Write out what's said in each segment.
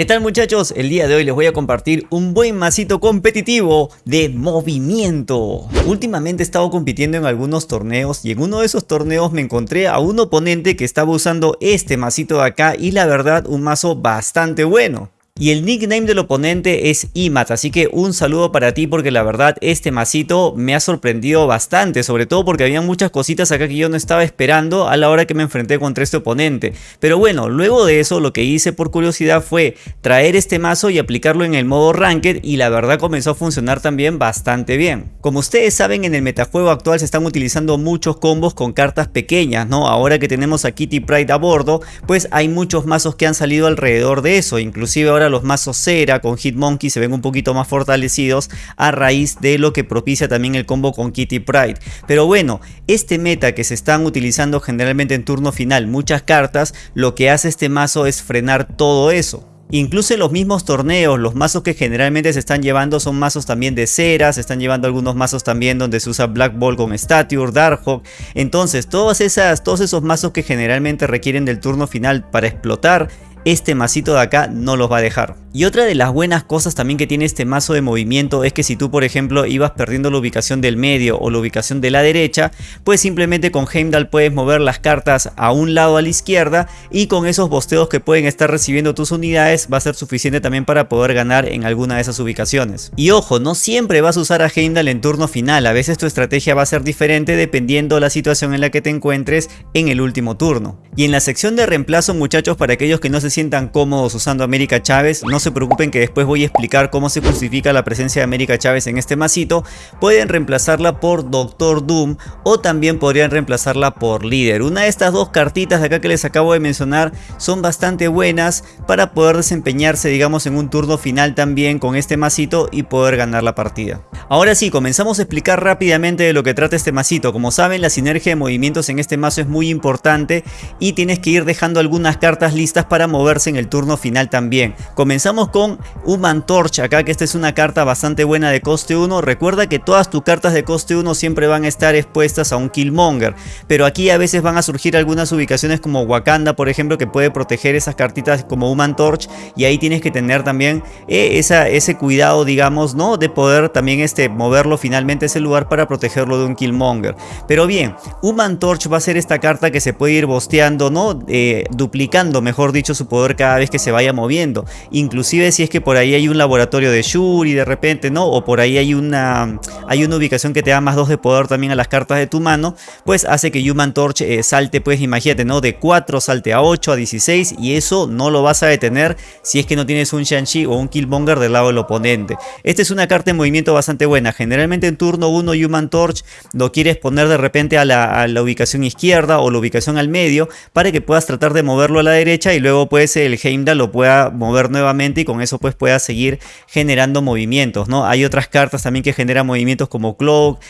¿Qué tal muchachos? El día de hoy les voy a compartir un buen masito competitivo de movimiento. Últimamente he estado compitiendo en algunos torneos y en uno de esos torneos me encontré a un oponente que estaba usando este masito de acá y la verdad un mazo bastante bueno. Y el nickname del oponente es Imat, así que un saludo para ti porque la verdad este masito me ha sorprendido bastante, sobre todo porque había muchas cositas acá que yo no estaba esperando a la hora que me enfrenté contra este oponente. Pero bueno, luego de eso lo que hice por curiosidad fue traer este mazo y aplicarlo en el modo Ranked y la verdad comenzó a funcionar también bastante bien. Como ustedes saben en el metajuego actual se están utilizando muchos combos con cartas pequeñas, ¿no? Ahora que tenemos a Kitty Pride a bordo, pues hay muchos mazos que han salido alrededor de eso, inclusive ahora los mazos cera con Hitmonkey se ven un poquito más fortalecidos a raíz de lo que propicia también el combo con Kitty Pride. Pero bueno, este meta que se están utilizando generalmente en turno final muchas cartas, lo que hace este mazo es frenar todo eso. Incluso en los mismos torneos, los mazos que generalmente se están llevando son mazos también de cera, se están llevando algunos mazos también donde se usa Black Ball con Stature, Darkhawk. Entonces, todas esas, todos esos mazos que generalmente requieren del turno final para explotar, este masito de acá no los va a dejar. Y otra de las buenas cosas también que tiene este mazo de movimiento es que si tú por ejemplo ibas perdiendo la ubicación del medio o la ubicación de la derecha, pues simplemente con Heimdall puedes mover las cartas a un lado a la izquierda y con esos bosteos que pueden estar recibiendo tus unidades va a ser suficiente también para poder ganar en alguna de esas ubicaciones. Y ojo, no siempre vas a usar a Heimdall en turno final, a veces tu estrategia va a ser diferente dependiendo la situación en la que te encuentres en el último turno. Y en la sección de reemplazo muchachos para aquellos que no se sientan cómodos usando América Chávez, no se preocupen que después voy a explicar cómo se justifica la presencia de América Chávez en este masito, pueden reemplazarla por Doctor Doom o también podrían reemplazarla por Líder. Una de estas dos cartitas de acá que les acabo de mencionar son bastante buenas para poder desempeñarse digamos en un turno final también con este masito y poder ganar la partida. Ahora sí, comenzamos a explicar rápidamente de lo que trata este masito. Como saben, la sinergia de movimientos en este mazo es muy importante y tienes que ir dejando algunas cartas listas para moverse en el turno final también. Comenzamos con Human Torch acá, que esta es una carta bastante buena de coste 1. Recuerda que todas tus cartas de coste 1 siempre van a estar expuestas a un Killmonger, pero aquí a veces van a surgir algunas ubicaciones como Wakanda, por ejemplo, que puede proteger esas cartitas como Human Torch y ahí tienes que tener también eh, ese cuidado, digamos, ¿no? De poder también este moverlo finalmente a ese lugar para protegerlo de un Killmonger. Pero bien, Human Torch va a ser esta carta que se puede ir bosteando, ¿no? Eh, duplicando, mejor dicho, su poder cada vez que se vaya moviendo. Inclusive si es que por ahí hay un laboratorio de Shuri de repente, ¿no? O por ahí hay una, hay una ubicación que te da más 2 de poder también a las cartas de tu mano, pues hace que Human Torch eh, salte, pues imagínate, ¿no? De 4 salte a 8, a 16 y eso no lo vas a detener si es que no tienes un Shang-Chi o un Killmonger del lado del oponente. Esta es una carta de movimiento bastante buena. Generalmente en turno 1 Human Torch lo quieres poner de repente a la, ubicación izquierda o la ubicación al medio para que puedas tratar de moverlo a la derecha y luego pues el Heimdall lo pueda mover nuevamente y con eso pues pueda seguir generando movimientos, ¿no? Hay otras cartas también que generan movimientos como Cloak,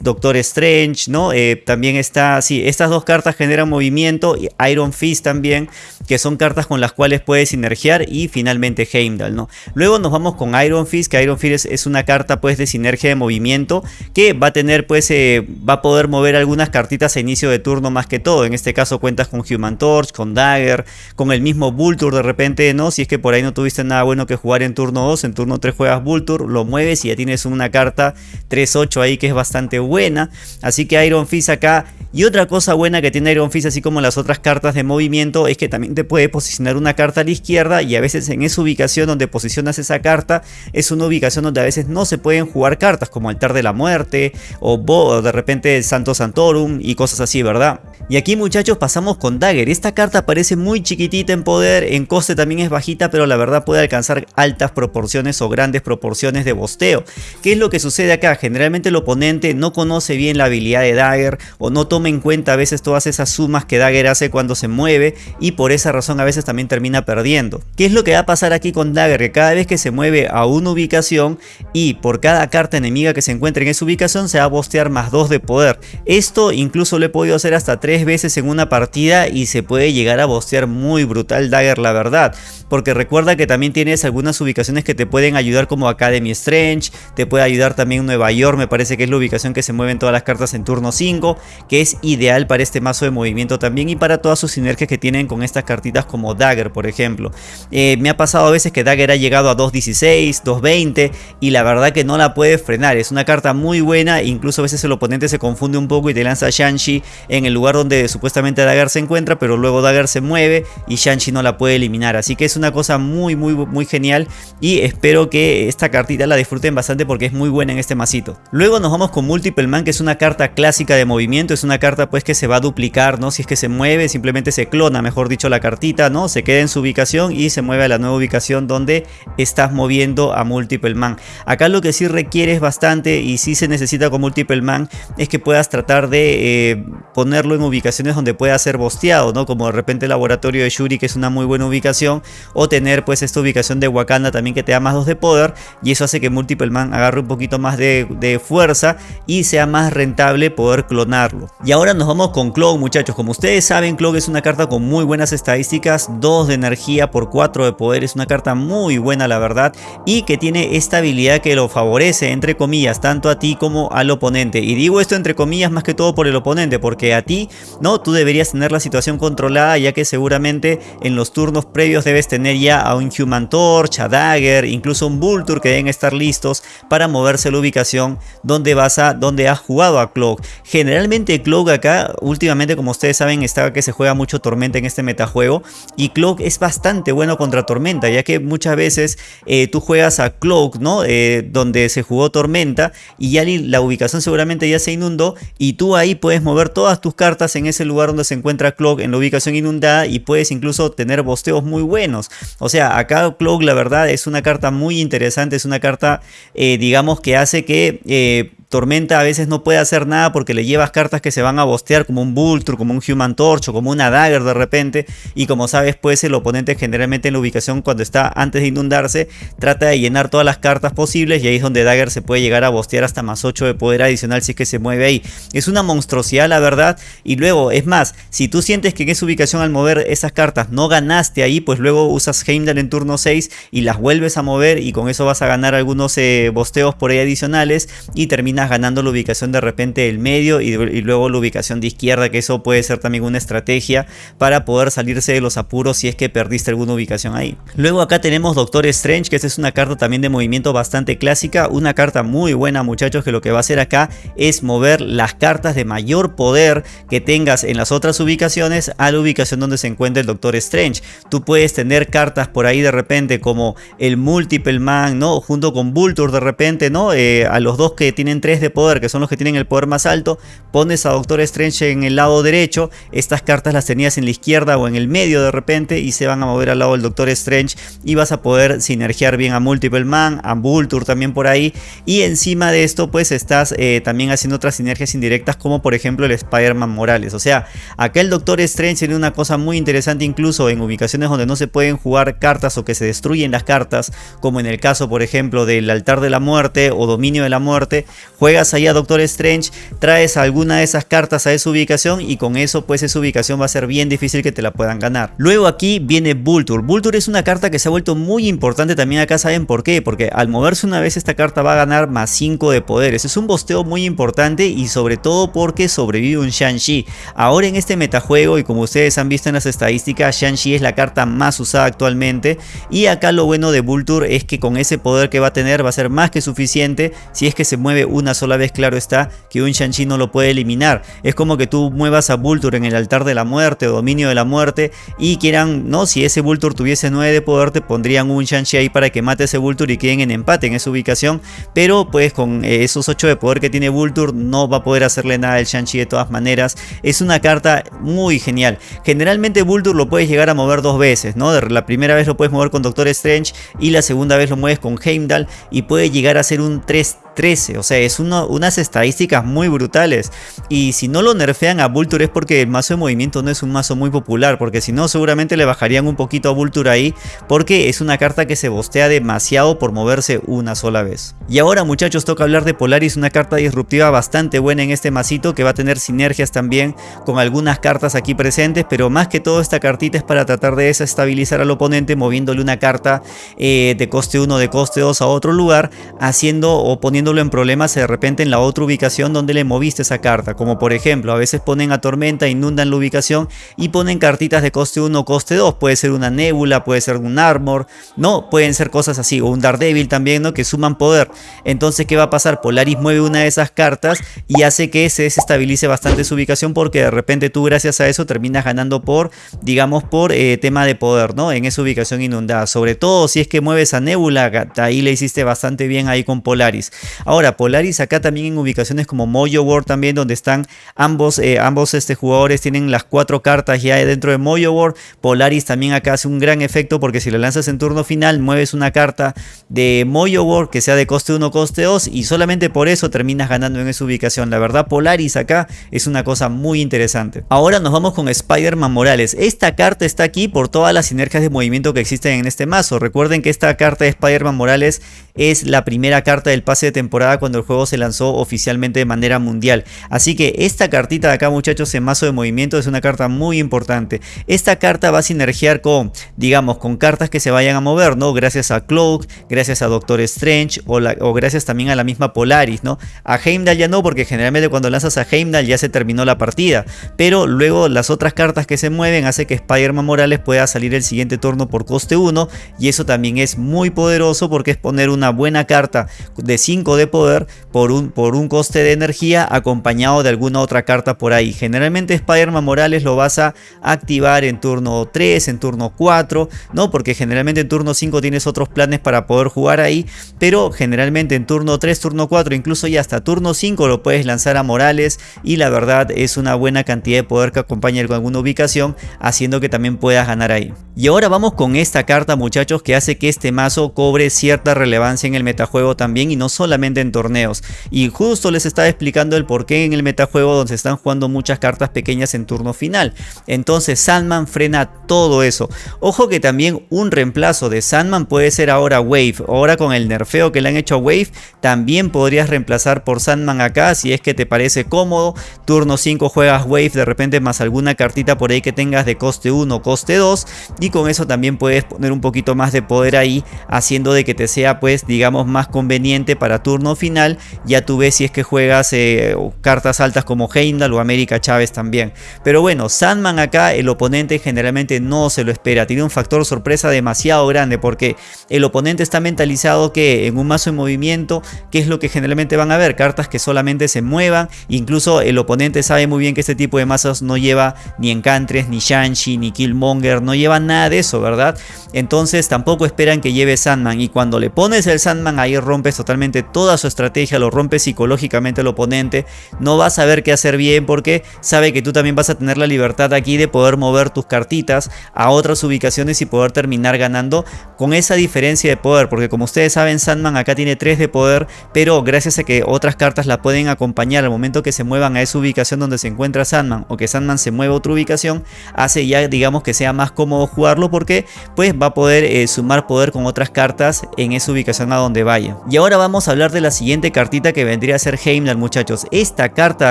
Doctor Strange, ¿no? Eh, también está, sí, estas dos cartas generan movimiento y Iron Fist también, que son cartas con las cuales puedes sinergiar y finalmente Heimdall, ¿no? Luego nos vamos con Iron Fist, que Iron Fist es una carta pues de sinergia de movimiento que va a tener pues eh, va a poder mover algunas cartitas a inicio de turno más que todo. En este caso cuentas con Human Torch, con Dagger, con el mismo Vulture de repente, ¿no? Si es que por ahí no tuviste nada bueno que jugar en turno 2, en turno 3 juegas Vulture, lo mueves y ya tienes una carta 3-8 ahí que es bastante buena. Así que Iron Fist acá. Y otra cosa buena que tiene Iron Fist así como las otras cartas de movimiento es que también te puede posicionar una carta a la izquierda y a veces en esa ubicación donde posicionas esa carta es una ubicación donde a veces no se pueden jugar cartas como Altar de la Muerte o, de repente Santo Santorum y cosas así, ¿verdad? Y aquí muchachos pasamos con Dagger. Esta carta parece muy chiquitita en poder, en coste también es bajita, pero la verdad puede alcanzar altas proporciones o grandes proporciones de bosteo. ¿Qué es lo que sucede acá? Generalmente el oponente no conoce bien la habilidad de Dagger o no toma en cuenta a veces todas esas sumas que Dagger hace cuando se mueve y por esa razón a veces también termina perdiendo. ¿Qué es lo que va a pasar aquí con Dagger? Que cada vez que se mueve a una ubicación y por cada carta enemiga que se encuentre en esa ubicación se va a bostear más 2 de poder. Esto incluso lo he podido hacer hasta 3 veces en una partida y se puede llegar a bostear muy brutal Dagger la verdad. Porque recuerda que también tienes algunas ubicaciones que te pueden ayudar como Academy Strange, te puede ayudar también Nueva York, me parece que es la ubicación que se mueven todas las cartas en turno 5, que es ideal para este mazo de movimiento también y para todas sus sinergias que tienen con estas cartitas como Dagger por ejemplo. Eh, me ha pasado a veces que Dagger ha llegado a 2.16, 2.20 y la verdad que no la puede frenar, es una carta muy buena, incluso a veces el oponente se confunde un poco y te lanza Shanshi en el lugar donde supuestamente Dagger se encuentra, pero luego Dagger se mueve y Shanshi no la puede eliminar, así que es una cosa muy muy muy genial y espero que esta cartita la disfruten bastante porque es muy buena en este masito. Luego nos vamos con Multiple Man que es una carta clásica de movimiento, es una carta pues que se va a duplicar, ¿no? Si es que se mueve, simplemente se clona, mejor dicho la cartita, ¿no? Se queda en su ubicación y se mueve a la nueva ubicación donde estás moviendo a Multiple Man. Acá lo que sí requiere es bastante y sí se necesita con Multiple Man es que puedas tratar de eh, ponerlo en ubicaciones donde pueda ser bosteado, ¿no? Como de repente el laboratorio de Shuri que es una muy buena ubicación o tener pues esta ubicación de Wakanda también que te da más 2 de poder y eso hace que Multiple Man agarre un poquito más de, fuerza y sea más rentable poder clonarlo. Y ahora nos vamos con Cloak muchachos, como ustedes saben Cloak es una carta con muy buenas estadísticas, 2 de energía por 4 de poder, es una carta muy buena la verdad y que tiene esta habilidad que lo favorece entre comillas tanto a ti como al oponente y digo esto entre comillas más que todo por el oponente porque a ti no tú deberías tener la situación controlada ya que seguramente en los turnos previos debes tener ya a un Human Torch, a Dagger, incluso un Vulture que deben estar listos para moverse a la ubicación donde vas a donde has jugado a Cloak. Generalmente Cloak acá últimamente como ustedes saben está que se juega mucho Tormenta en este metajuego y Cloak es bastante bueno contra Tormenta ya que muchas veces eh, tú juegas a Cloak ¿no? Eh, donde se jugó Tormenta y ya la ubicación seguramente ya se inundó y tú ahí puedes mover todas tus cartas en ese lugar donde se encuentra Cloak en la ubicación inundada y puedes incluso tener bosteos muy buenos. O sea, acá Cloak la verdad es una carta muy interesante, es una carta eh, digamos que hace que Tormenta a veces no puede hacer nada porque le llevas cartas que se van a bostear como un Vulture, como un Human Torch o como una Dagger de repente y como sabes pues el oponente generalmente en la ubicación cuando está antes de inundarse trata de llenar todas las cartas posibles y ahí es donde Dagger se puede llegar a bostear hasta más 8 de poder adicional si es que se mueve ahí. Es una monstruosidad la verdad y luego es más, si tú sientes que en esa ubicación al mover esas cartas no ganaste ahí pues luego usas Heimdall en turno 6 y las vuelves a mover y con eso vas a ganar algunos eh, bosteos por ahí adicionales y terminas ganando la ubicación de repente del medio y, luego la ubicación de izquierda, que eso puede ser también una estrategia para poder salirse de los apuros si es que perdiste alguna ubicación ahí. Luego acá tenemos Doctor Strange, que esta es una carta también de movimiento bastante clásica, una carta muy buena muchachos que lo que va a hacer acá es mover las cartas de mayor poder que tengas en las otras ubicaciones a la ubicación donde se encuentra el Doctor Strange. Tú puedes tener cartas por ahí de repente como el Multiple Man, ¿no? Junto con Vulture de repente, ¿no? Eh, a los dos que tienen de poder, que son los que tienen el poder más alto, pones a Doctor Strange en el lado derecho, estas cartas las tenías en la izquierda o en el medio de repente y se van a mover al lado del Doctor Strange y vas a poder sinergiar bien a Multiple Man, a Vulture también por ahí y encima de esto pues estás eh, también haciendo otras sinergias indirectas como por ejemplo el Spider-Man Morales, o sea, acá el Doctor Strange tiene una cosa muy interesante incluso en ubicaciones donde no se pueden jugar cartas o que se destruyen las cartas, como en el caso por ejemplo del altar de la muerte o dominio de la muerte, juegas ahí a Doctor Strange, traes alguna de esas cartas a esa ubicación y con eso pues esa ubicación va a ser bien difícil que te la puedan ganar. Luego aquí viene Vulture. Vulture es una carta que se ha vuelto muy importante también acá, ¿saben por qué? Porque al moverse una vez esta carta va a ganar más 5 de poderes. Es un bosteo muy importante y sobre todo porque sobrevive un Shang-Chi. Ahora en este metajuego y como ustedes han visto en las estadísticas, Shang-Chi es la carta más usada actualmente y acá lo bueno de Vulture es que con ese poder que va a tener va a ser más que suficiente si es que se mueve una sola vez claro está que un Shang-Chi no lo puede eliminar. Es como que tú muevas a Vulture en el altar de la muerte o dominio de la muerte y quieran, no, si ese Vulture tuviese 9 de poder te pondrían un Shang-Chi ahí para que mate ese Vulture y queden en empate en esa ubicación, pero pues con eh, esos 8 de poder que tiene Vulture no va a poder hacerle nada al Shang-Chi de todas maneras. Es una carta muy genial. Generalmente Vulture lo puedes llegar a mover dos veces, ¿no? La primera vez lo puedes mover con Doctor Strange y la segunda vez lo mueves con Heimdall y puede llegar a ser un 3 13, o sea, es unas estadísticas muy brutales. Y si no lo nerfean a Vulture es porque el mazo de movimiento no es un mazo muy popular, porque si no seguramente le bajarían un poquito a Vulture ahí, porque es una carta que se bostea demasiado por moverse una sola vez. Y ahora muchachos toca hablar de Polaris, una carta disruptiva bastante buena en este masito que va a tener sinergias también con algunas cartas aquí presentes, pero más que todo esta cartita es para tratar de desestabilizar al oponente moviéndole una carta eh, de coste 1 de coste 2 a otro lugar, haciendo o en problemas de repente en la otra ubicación donde le moviste esa carta, como por ejemplo a veces ponen a Tormenta, inundan la ubicación y ponen cartitas de coste 1 o coste 2, puede ser una Nebula, puede ser un Armor, no, pueden ser cosas así, o un Daredevil también, ¿no? Que suman poder. Entonces, ¿qué va a pasar? Polaris mueve una de esas cartas y hace que se desestabilice bastante su ubicación porque de repente tú gracias a eso terminas ganando por, digamos, por eh, tema de poder, ¿no? En esa ubicación inundada. Sobre todo si es que mueves a Nebula, ahí le hiciste bastante bien ahí con Polaris. Ahora, Polaris acá también en ubicaciones como Mojo World también, donde están ambos, eh, ambos este, jugadores tienen las cuatro cartas ya dentro de Mojo World. Polaris también acá hace un gran efecto porque si lo lanzas en turno final, mueves una carta de Mojo World que sea de coste 1 coste 2 y solamente por eso terminas ganando en esa ubicación. La verdad, Polaris acá es una cosa muy interesante. Ahora nos vamos con Spider-Man Morales. Esta carta está aquí por todas las sinergias de movimiento que existen en este mazo. Recuerden que esta carta de Spider-Man Morales es la primera carta del pase de temporada cuando el juego se lanzó oficialmente de manera mundial. Así que esta cartita de acá muchachos en mazo de movimiento es una carta muy importante. Esta carta va a sinergiar con, digamos, con cartas que se vayan a mover, ¿no? Gracias a Cloak, gracias a Doctor Strange o, o gracias también a la misma Polaris, ¿no? A Heimdall ya no, porque generalmente cuando lanzas a Heimdall ya se terminó la partida. Pero luego las otras cartas que se mueven hace que Spider-Man Morales pueda salir el siguiente turno por coste 1 y eso también es muy poderoso porque es poner una buena carta de 5 de poder por un, por un coste de energía acompañado de alguna otra carta por ahí. Generalmente Spider-Man Morales lo vas a activar en turno 3, en turno 4, ¿no? Porque generalmente en turno 5 tienes otros planes para poder jugar ahí, pero generalmente en turno 3, turno 4, incluso ya hasta turno 5 lo puedes lanzar a Morales y la verdad es una buena cantidad de poder que acompaña con alguna ubicación, haciendo que también puedas ganar ahí. Y ahora vamos con esta carta muchachos que hace que este mazo cobre cierta relevancia en el metajuego también y no solamente en torneos. Y justo les estaba explicando el por qué en el metajuego donde se están jugando muchas cartas pequeñas en turno final. Entonces Sandman frena todo eso. Ojo que también un reemplazo de Sandman puede ser ahora Wave. Ahora con el nerfeo que le han hecho a Wave también podrías reemplazar por Sandman acá si es que te parece cómodo. Turno 5 juegas Wave de repente más alguna cartita por ahí que tengas de coste 1 coste 2 y con eso también puedes poner un poquito más de poder ahí haciendo de que te sea pues digamos más conveniente para turno final ya tú ves si es que juegas eh, cartas altas como Heimdall o América Chávez también. Pero bueno Sandman acá el oponente generalmente no se lo espera tiene un factor sorpresa demasiado grande porque el oponente está mentalizado que en un mazo en movimiento que es lo que generalmente van a ver cartas que solamente se muevan incluso el oponente sabe muy bien que este tipo de mazos no lleva ni encantres ni Shanshi ni Killmonger no lleva nada de eso verdad entonces tampoco esperan que lleve Sandman y cuando le pones el Sandman ahí rompes totalmente toda su estrategia, lo rompes psicológicamente al oponente, no vas a saber qué hacer bien porque sabe que tú también vas a tener la libertad aquí de poder mover tus cartitas a otras ubicaciones y poder terminar ganando con esa diferencia de poder, porque como ustedes saben Sandman acá tiene 3 de poder, pero gracias a que otras cartas la pueden acompañar al momento que se muevan a esa ubicación donde se encuentra Sandman o que Sandman se mueva a otra ubicación, hace ya digamos que sea más cómodo jugarlo porque pues va a poder eh, sumar poder con otras cartas en esa ubicación a donde vaya. Y ahora vamos a de la siguiente cartita que vendría a ser Heimdall muchachos. Esta carta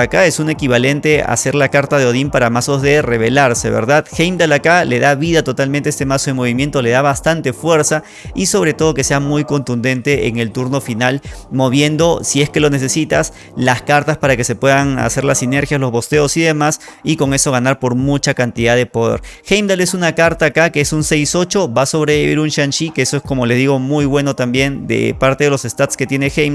acá es un equivalente a ser la carta de Odín para mazos de revelarse, ¿verdad? Heimdall acá le da vida totalmente a este mazo de movimiento, le da bastante fuerza y sobre todo que sea muy contundente en el turno final, moviendo, si es que lo necesitas, las cartas para que se puedan hacer las sinergias, los bosteos y demás y con eso ganar por mucha cantidad de poder. Heimdall es una carta acá que es un 6-8, va a sobrevivir un Shang-Chi, que eso es como les digo muy bueno también de parte de los stats que tiene Heimdall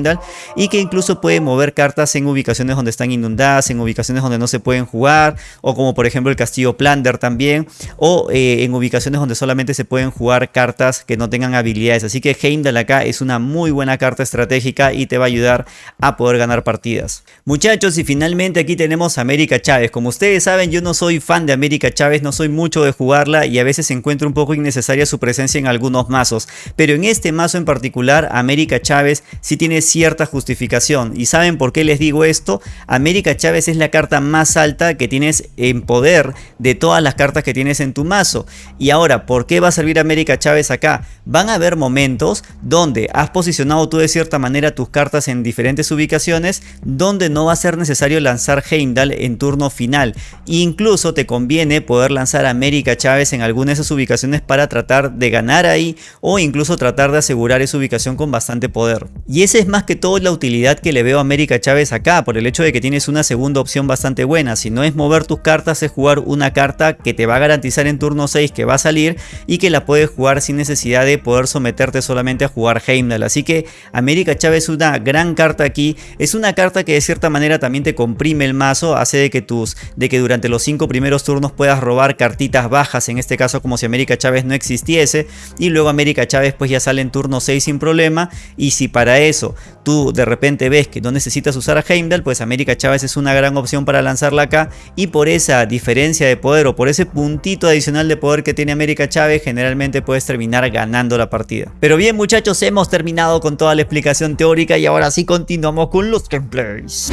y que incluso puede mover cartas en ubicaciones donde están inundadas, en ubicaciones donde no se pueden jugar o como por ejemplo el castillo Plunder también o eh, en ubicaciones donde solamente se pueden jugar cartas que no tengan habilidades. Así que Heimdall acá es una muy buena carta estratégica y te va a ayudar a poder ganar partidas. Muchachos y finalmente aquí tenemos América Chávez. Como ustedes saben yo no soy fan de América Chávez, no soy mucho de jugarla y a veces encuentro un poco innecesaria su presencia en algunos mazos. Pero en este mazo en particular América Chávez sí tiene cierta justificación. ¿Y saben por qué les digo esto? América Chávez es la carta más alta que tienes en poder de todas las cartas que tienes en tu mazo. Y ahora, ¿por qué va a servir América Chávez acá? Van a haber momentos donde has posicionado tú de cierta manera tus cartas en diferentes ubicaciones donde no va a ser necesario lanzar Heimdall en turno final. Incluso te conviene poder lanzar América Chávez en alguna de esas ubicaciones para tratar de ganar ahí o incluso tratar de asegurar esa ubicación con bastante poder. Y esa es más que todo la utilidad que le veo a América Chávez acá por el hecho de que tienes una segunda opción bastante buena. Si no es mover tus cartas es jugar una carta que te va a garantizar en turno 6 que va a salir y que la puedes jugar sin necesidad de poder someterte solamente a jugar Heimdall. Así que América Chávez es una gran carta aquí. Es una carta que de cierta manera también te comprime el mazo. Hace de que, tus, de que durante los 5 primeros turnos puedas robar cartitas bajas. En este caso como si América Chávez no existiese. Y luego América Chávez pues ya sale en turno 6 sin problema. Y si para eso tú de repente ves que no necesitas usar a Heimdall, pues América Chávez es una gran opción para lanzarla acá. Y por esa diferencia de poder o por ese puntito adicional de poder que tiene América Chávez, generalmente puedes terminar ganando la partida. Pero bien muchachos, hemos terminado con toda la explicación teórica y ahora sí continuamos con los gameplays.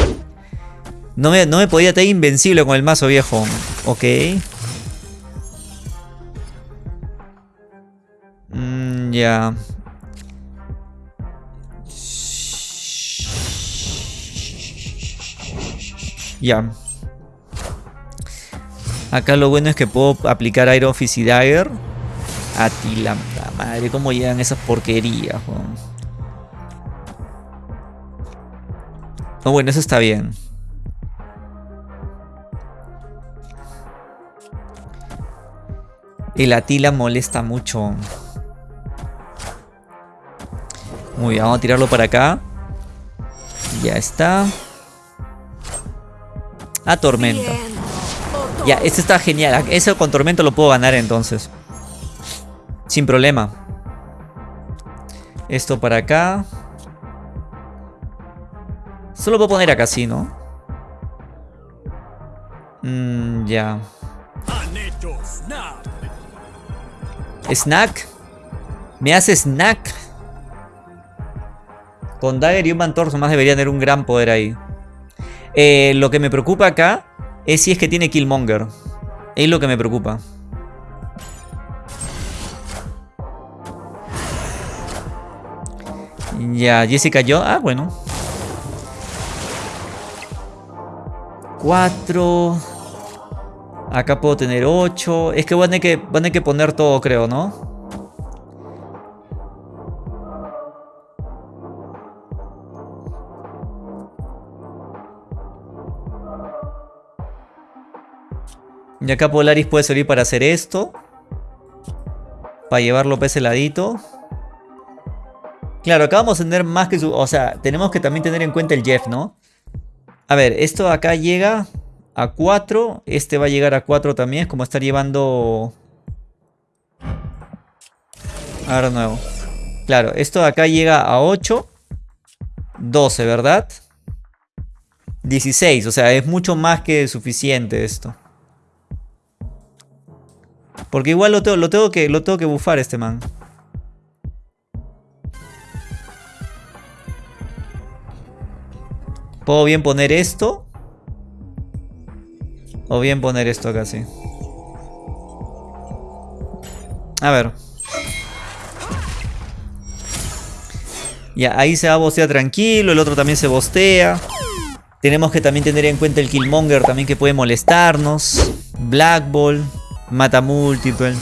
No me, no me podía tener invencible con el mazo viejo. Ok. Mm, ya. Ya. Acá lo bueno es que puedo aplicar Iron Fist y Dagger. A la madre, cómo llegan esas porquerías. No, bueno, eso está bien. El Atila molesta mucho. Muy bien, vamos a tirarlo para acá. Ya está. A tormenta. Ya, este está genial. Ese con tormento lo puedo ganar entonces. Sin problema. Esto para acá. Solo puedo poner acá, sí, ¿no? Mmm, ya. Snack. Me hace snack. Con Dagger y un Mantor más debería tener un gran poder ahí. Eh, lo que me preocupa acá es si es que tiene Killmonger. Es lo que me preocupa. Ya, Jessica yo. Ah, bueno. Cuatro. Acá puedo tener ocho. Es que van a, que van a que poner todo, creo, ¿no? Y acá Polaris puede servir para hacer esto. Para llevarlo para ese ladito. Claro, acá vamos a tener más que. O sea, tenemos que también tener en cuenta el Jeff, ¿no? A ver, esto acá llega a 4. Este va a llegar a 4 también. Es como estar llevando... Ahora nuevo. Claro, esto acá llega a 8. 12, ¿verdad? 16, o sea, es mucho más que suficiente esto. Porque igual lo tengo, lo que, lo tengo que bufar este man. Puedo bien poner esto. O bien poner esto acá, sí. A ver. Ya, ahí se va a bostear tranquilo. El otro también se bostea. Tenemos que también tener en cuenta el Killmonger también que puede molestarnos. Black Ball. Mata múltiple.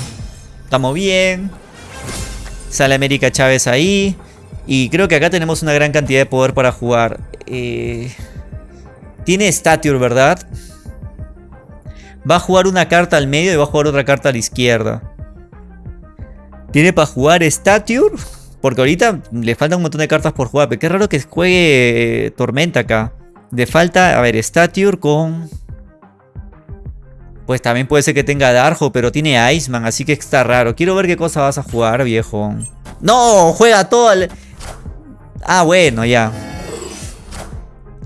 Estamos bien. Sale América Chávez ahí. Y creo que acá tenemos una gran cantidad de poder para jugar. Eh, tiene Stature, ¿verdad? Va a jugar una carta al medio y va a jugar otra carta a la izquierda. Tiene para jugar Stature. Porque ahorita le falta un montón de cartas por jugar. Pero qué raro que juegue Tormenta acá. Le falta, a ver, Stature con... Pues también puede ser que tenga Darjo, pero tiene Iceman, así que está raro. Quiero ver qué cosa vas a jugar, viejo. ¡No! Juega todo el... Ah, bueno, ya.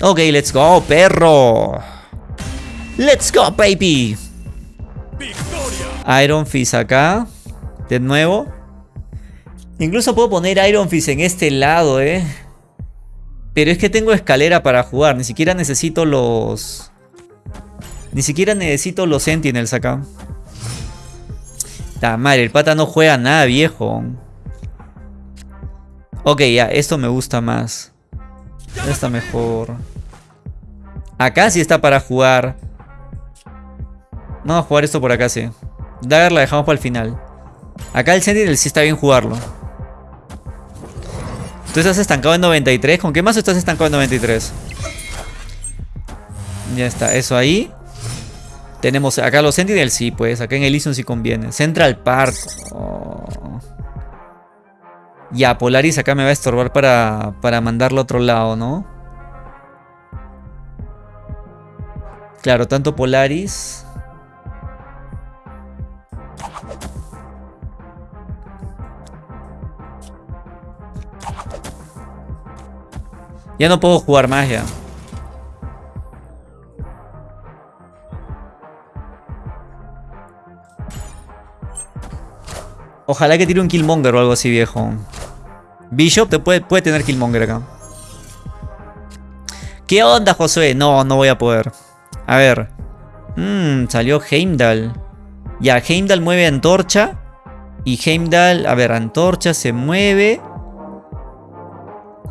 Ok, let's go, perro. Let's go, baby. Iron Fist acá. De nuevo. Incluso puedo poner Iron Fist en este lado, eh. Pero es que tengo escalera para jugar. Ni siquiera necesito los... Ni siquiera necesito los sentinels acá. La madre, el pata no juega nada, viejo. Ok, ya, esto me gusta más. Está mejor. Acá sí está para jugar. Vamos a jugar esto por acá, sí. Dagger la dejamos para el final. Acá el Sentinel sí está bien jugarlo. Tú estás estancado en 93. ¿Con qué más estás estancado en 93? Ya está, eso ahí. Tenemos acá los Sentinels, sí, pues. Acá en Elysium sí conviene. Central Park. Oh. Ya, Polaris acá me va a estorbar para, para mandarlo a otro lado, ¿no? Claro, tanto Polaris... Ya no puedo jugar más Ojalá que tire un Killmonger o algo así, viejo. Bishop te puede, puede tener Killmonger acá. ¿Qué onda, Josué? No, no voy a poder. A ver. Mmm, salió Heimdall. Ya, Heimdall mueve antorcha. Y Heimdall, a ver, antorcha se mueve.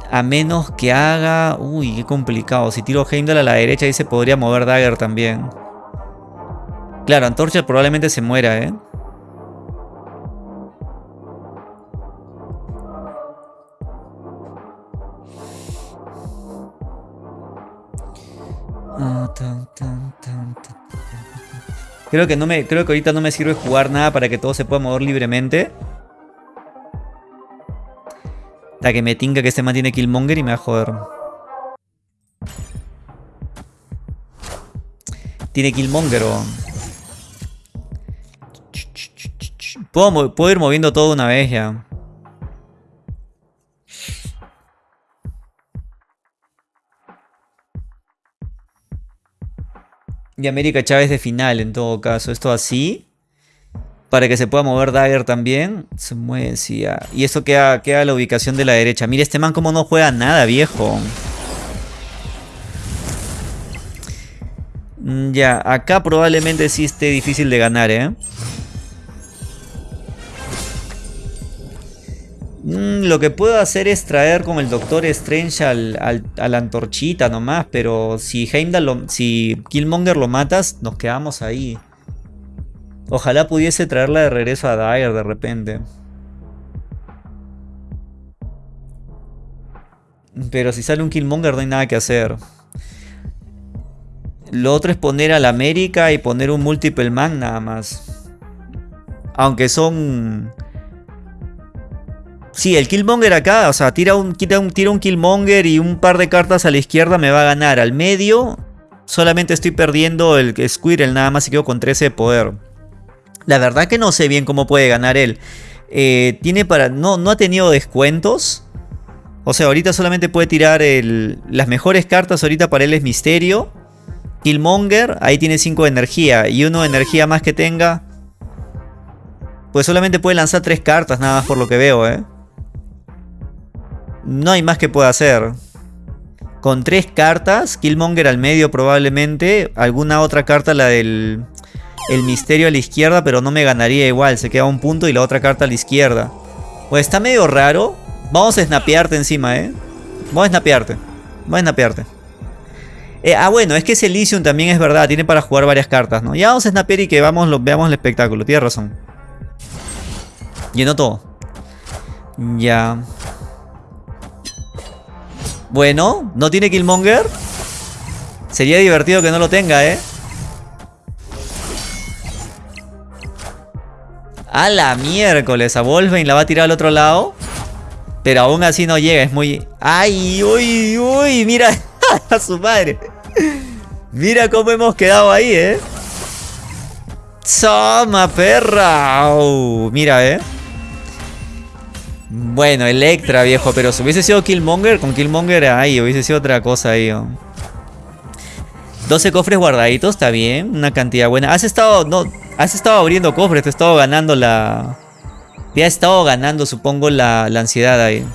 A menos que haga... Uy, qué complicado. Si tiro Heimdall a la derecha ahí se podría mover Dagger también. Claro, Antorcha probablemente se muera, ¿eh? Creo que no me. Creo que ahorita no me sirve jugar nada para que todo se pueda mover libremente. La que me tinga que este man tiene Killmonger y me va a joder. Tiene Killmonger, o... Puedo, puedo ir moviendo todo una vez ya. Y América Chávez de final en todo caso. Esto así. Para que se pueda mover Dagger también. Se mueve, sí. Y eso queda, queda la ubicación de la derecha. Mira este man como no juega nada, viejo. Mm, ya, acá probablemente sí esté difícil de ganar, ¿eh? Mm, lo que puedo hacer es traer con el Doctor Strange al, a la antorchita nomás, pero si Heimdall si Killmonger lo matas, nos quedamos ahí. Ojalá pudiese traerla de regreso a Dyer de repente. Pero si sale un Killmonger no hay nada que hacer. Lo otro es poner al América y poner un Multiple Man nada más. Aunque son... Sí, el Killmonger acá, o sea, tira un, tira, un, tira un Killmonger y un par de cartas a la izquierda me va a ganar. Al medio, solamente estoy perdiendo el Squirrel nada más y quedo con 13 de poder. La verdad que no sé bien cómo puede ganar él. Eh, tiene para. No, no ha tenido descuentos. O sea, ahorita solamente puede tirar las mejores cartas. Ahorita para él es Misterio. Killmonger, ahí tiene 5 de energía. Y uno de energía más que tenga. Pues solamente puede lanzar 3 cartas, nada más por lo que veo, ¿eh? No hay más que pueda hacer. Con 3 cartas, Killmonger al medio probablemente. Alguna otra carta, la del el misterio a la izquierda, pero no me ganaría igual. Se queda un punto y la otra carta a la izquierda. Pues está medio raro. Vamos a snapearte encima, ¿eh? Vamos a snapearte. Vamos a snapearte. Eh, ah, bueno, es que ese Elysium también es verdad. Tiene para jugar varias cartas, ¿no? Ya vamos a snapear y que vamos, veamos el espectáculo. Tienes razón. Llenó todo. Ya. Bueno, ¿no tiene Killmonger? Sería divertido que no lo tenga, ¿eh? A la miércoles, a Wolfbane la va a tirar al otro lado. Pero aún así no llega, es muy... ¡Ay, uy, uy! Mira a su madre. Mira cómo hemos quedado ahí, ¿eh? ¡Soma, perra! mira, ¿eh? Bueno, Electra, viejo, pero si hubiese sido Killmonger, con Killmonger ahí, hubiese sido otra cosa ahí. 12 cofres guardaditos, está bien, una cantidad buena. Has estado, no, Has estado abriendo cofres, te has estado ganando la... Te has estado ganando, supongo, la, ansiedad ahí.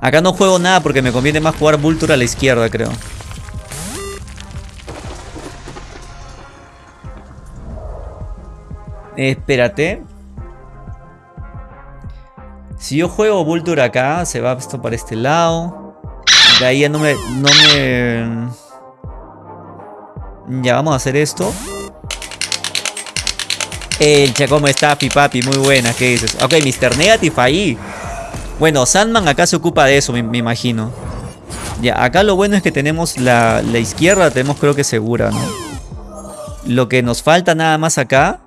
Acá no juego nada porque me conviene más jugar Vulture a la izquierda, creo. Espérate. Si yo juego Vulture acá, se va esto para este lado. De ahí ya no me... No me... Ya, vamos a hacer esto. El ¿cómo está, Pipapi? Muy buena, ¿qué dices? Ok, Mr. Negative ahí. Bueno, Sandman acá se ocupa de eso, me, imagino. Ya, acá lo bueno es que tenemos la, la izquierda, tenemos creo que segura, ¿no? Lo que nos falta nada más acá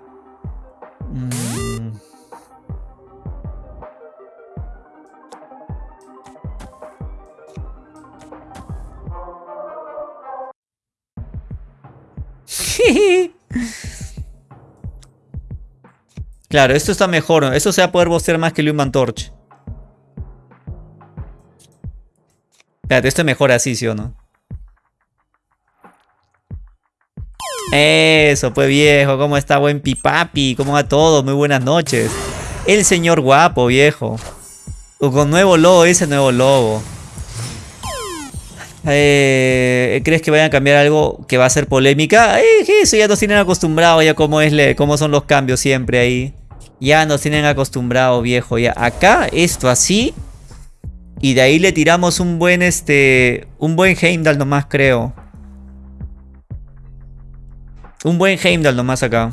claro, esto está mejor. Esto se va a poder bostear más que el Human Torch. Espérate, esto es mejor así, ¿sí o no? Eso, pues viejo, ¿cómo está buen pipapi? ¿Cómo va todo? Muy buenas noches. El señor guapo, viejo. Con nuevo logo, ese nuevo logo. Eh, ¿Crees que vayan a cambiar algo que va a ser polémica? Eh, eso ya nos tienen acostumbrados ya cómo, es, cómo son los cambios siempre ahí. Ya nos tienen acostumbrado, viejo. Ya acá, esto así. Y de ahí le tiramos un buen, este, un buen Heimdall nomás, creo. Un buen Heimdall nomás acá.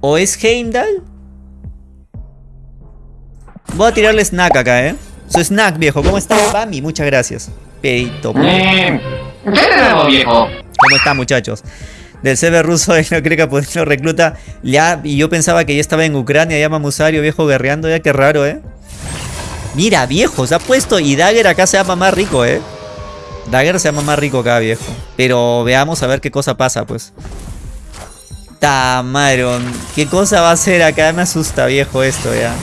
¿O es Heimdall? Voy a tirarle snack acá, ¿eh? Su snack, viejo. ¿Cómo está, Bami? Muchas gracias. Pedito. Eh, ¿Qué viejo? ¿Cómo está, muchachos? Del CB ruso, no cree que lo recluta. Ya, y yo pensaba que ya estaba en Ucrania, ya Mamusario, viejo, guerreando. Ya, qué raro, ¿eh? Mira, viejo, se ha puesto. Y Dagger acá se llama más rico, ¿eh? Dagger se llama más rico acá, viejo. Pero veamos a ver qué cosa pasa, pues. Tamaron. ¿Qué cosa va a hacer acá? Me asusta, viejo, esto, ya.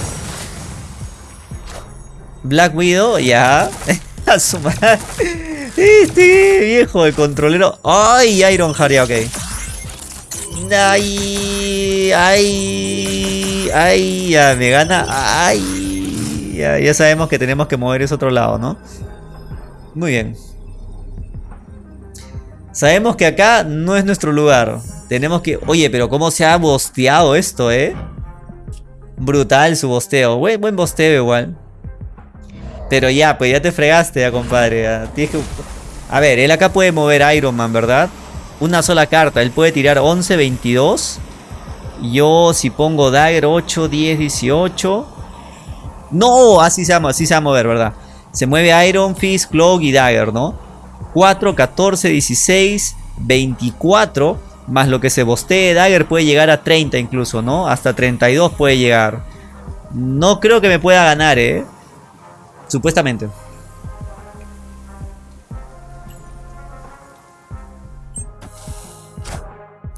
Black Widow, ya. A su madre. Este viejo, el controlero. ¡Ay! Iron Heart, ya, ok. ¡Ay! ¡Ay! ¡Ay! Ya me gana. ¡Ay! Ya, sabemos que tenemos que mover ese otro lado, ¿no? Muy bien. Sabemos que acá no es nuestro lugar. Tenemos que... Oye, pero cómo se ha bosteado esto, ¿eh? Brutal su bosteo. Buen bosteo igual. Pero ya, pues ya te fregaste ya, compadre. A ver, él acá puede mover Iron Man, ¿verdad? Una sola carta. Él puede tirar 11, 22. Yo si pongo Dagger 8, 10, 18. No, así se va, así se va a mover, ¿verdad? Se mueve Iron Fist, Cloak y Dagger, ¿no? 4, 14, 16, 24. Más lo que se bostee Dagger puede llegar a 30 incluso, ¿no? Hasta 32 puede llegar. No creo que me pueda ganar, ¿eh? Supuestamente.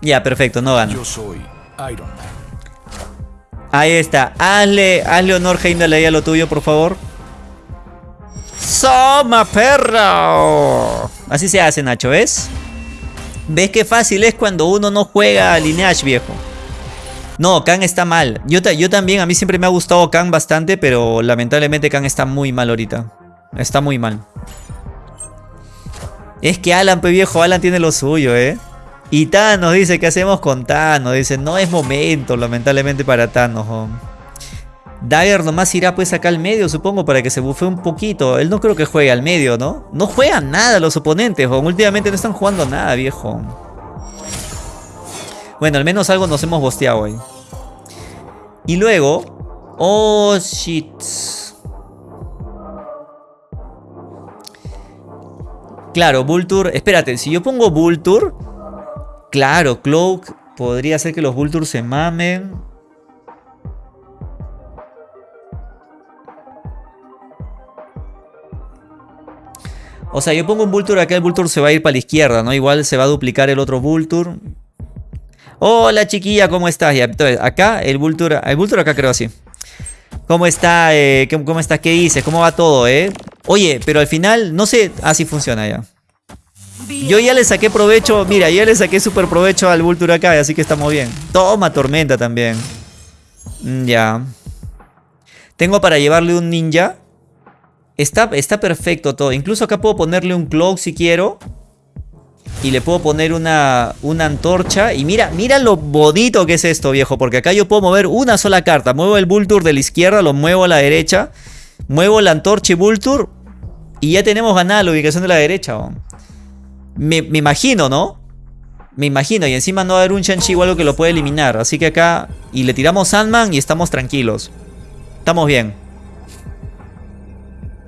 Ya, perfecto, no gana. Yo soy Iron Man. Ahí está. Hazle, hazle honor, Heimdall, ahí a lo tuyo, por favor. ¡Soma, perro! Así se hace, Nacho, ¿ves? ¿Ves qué fácil es cuando uno no juega a Lineage, viejo? No, Kang está mal. Yo, yo también, a mí siempre me ha gustado Kang bastante, pero lamentablemente Kang está muy mal ahorita. Está muy mal. Es que Alan, pe viejo, Alan tiene lo suyo, ¿eh? Y Thanos dice, ¿qué hacemos con Thanos? Dice, no es momento, lamentablemente, para Thanos. Dagger nomás irá pues acá al medio, supongo, para que se bufee un poquito. Él no creo que juegue al medio, ¿no? No juegan nada los oponentes, últimamente no están jugando nada, viejo. Bueno, al menos algo nos hemos bosteado hoy. Y luego... Oh, shit. Claro, Vulture... Espérate, si yo pongo Vulture... Claro, Cloak... Podría ser que los Vulture se mamen. O sea, yo pongo un Vulture acá, el Vulture se va a ir para la izquierda, ¿no? Igual se va a duplicar el otro Vulture. Hola chiquilla, ¿cómo estás? entonces, acá el Vulture, el Vulture acá creo así. ¿Cómo está? Eh, ¿Cómo está? ¿Qué dices? ¿Cómo va todo, eh? Oye, pero al final, no sé, así funciona ya. Yo ya le saqué provecho, mira, ya le saqué súper provecho al Vulture acá, así que estamos bien. Toma tormenta también. Mm, Ya. Tengo para llevarle un ninja. Está, está perfecto todo. Incluso acá puedo ponerle un cloak si quiero. Y le puedo poner una, una antorcha. Y mira, mira lo bonito que es esto, viejo. Porque acá yo puedo mover una sola carta. Muevo el Vulture de la izquierda, lo muevo a la derecha. Muevo la antorcha y Vulture. Y ya tenemos ganada la ubicación de la derecha. Me, me imagino, ¿no? Me imagino. Y encima no va a haber un Shang-Chi o algo que lo puede eliminar. Así que acá... Y le tiramos Sandman y estamos tranquilos. Estamos bien.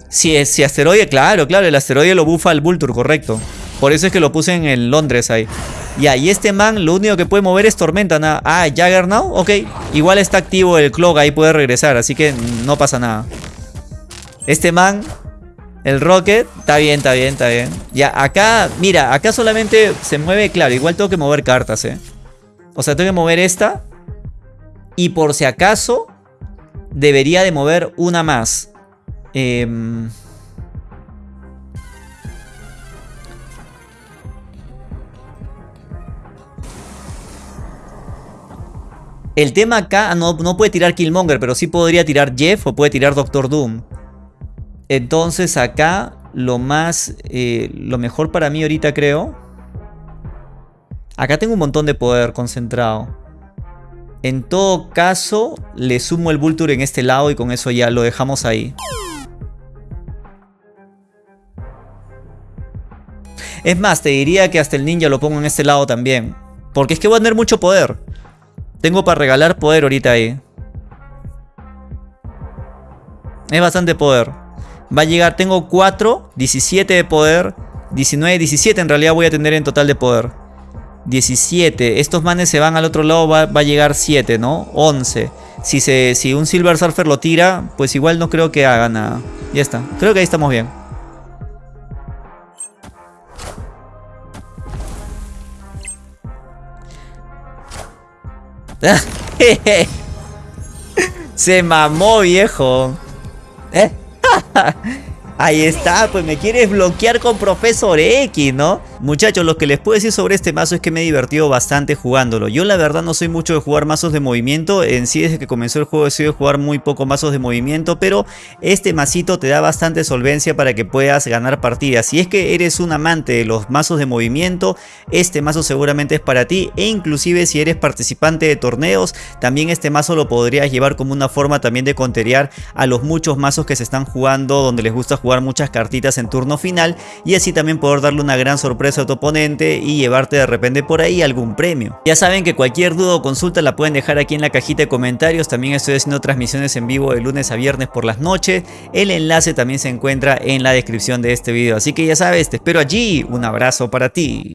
Si, si asteroide, claro, claro, el asteroide lo bufa al Vulture, correcto. Por eso es que lo puse en el Londres ahí. Ya, y este man lo único que puede mover es Tormenta. Nada. Ah, Juggernaut, ok. Igual está activo el Clog, ahí puede regresar, así que no pasa nada. Este man, el Rocket, está bien, está bien, está bien. Ya, acá, mira, acá solamente se mueve, claro, igual tengo que mover cartas, eh. O sea, tengo que mover esta. Y por si acaso, debería de mover una más. Em, El tema acá no, no puede tirar Killmonger, pero sí podría tirar Jeff o puede tirar Doctor Doom. Entonces acá lo más, eh, lo mejor para mí ahorita creo. Acá tengo un montón de poder concentrado. En todo caso, le sumo el Vulture en este lado y con eso ya lo dejamos ahí. Es más, te diría que hasta el ninja lo pongo en este lado también. Porque es que voy a tener mucho poder. Tengo para regalar poder ahorita ahí. Es bastante poder. Va a llegar, tengo 4, 17 de poder. 19, 17 en realidad voy a tener en total de poder. 17. Estos manes se van al otro lado, va, va a llegar 7, ¿no? 11. Si, se, si un Silver Surfer lo tira, pues igual no creo que haga nada. Ya está. Creo que ahí estamos bien. Se mamó, viejo. ¿Eh? Ahí está, pues me quieres bloquear con Profesor X, ¿no? Muchachos, lo que les puedo decir sobre este mazo es que me he divertido bastante jugándolo. Yo la verdad no soy mucho de jugar mazos de movimiento. En sí, desde que comenzó el juego he sido de jugar muy poco mazos de movimiento. Pero este masito te da bastante solvencia para que puedas ganar partidas. Si es que eres un amante de los mazos de movimiento, este mazo seguramente es para ti. E inclusive si eres participante de torneos, también este mazo lo podrías llevar como una forma también de conterear a los muchos mazos que se están jugando donde les gusta jugar muchas cartitas en turno final y así también poder darle una gran sorpresa a tu oponente y llevarte de repente por ahí algún premio. Ya saben que cualquier duda o consulta la pueden dejar aquí en la cajita de comentarios, también estoy haciendo transmisiones en vivo de lunes a viernes por las noches, el enlace también se encuentra en la descripción de este video, así que ya sabes, te espero allí, un abrazo para ti.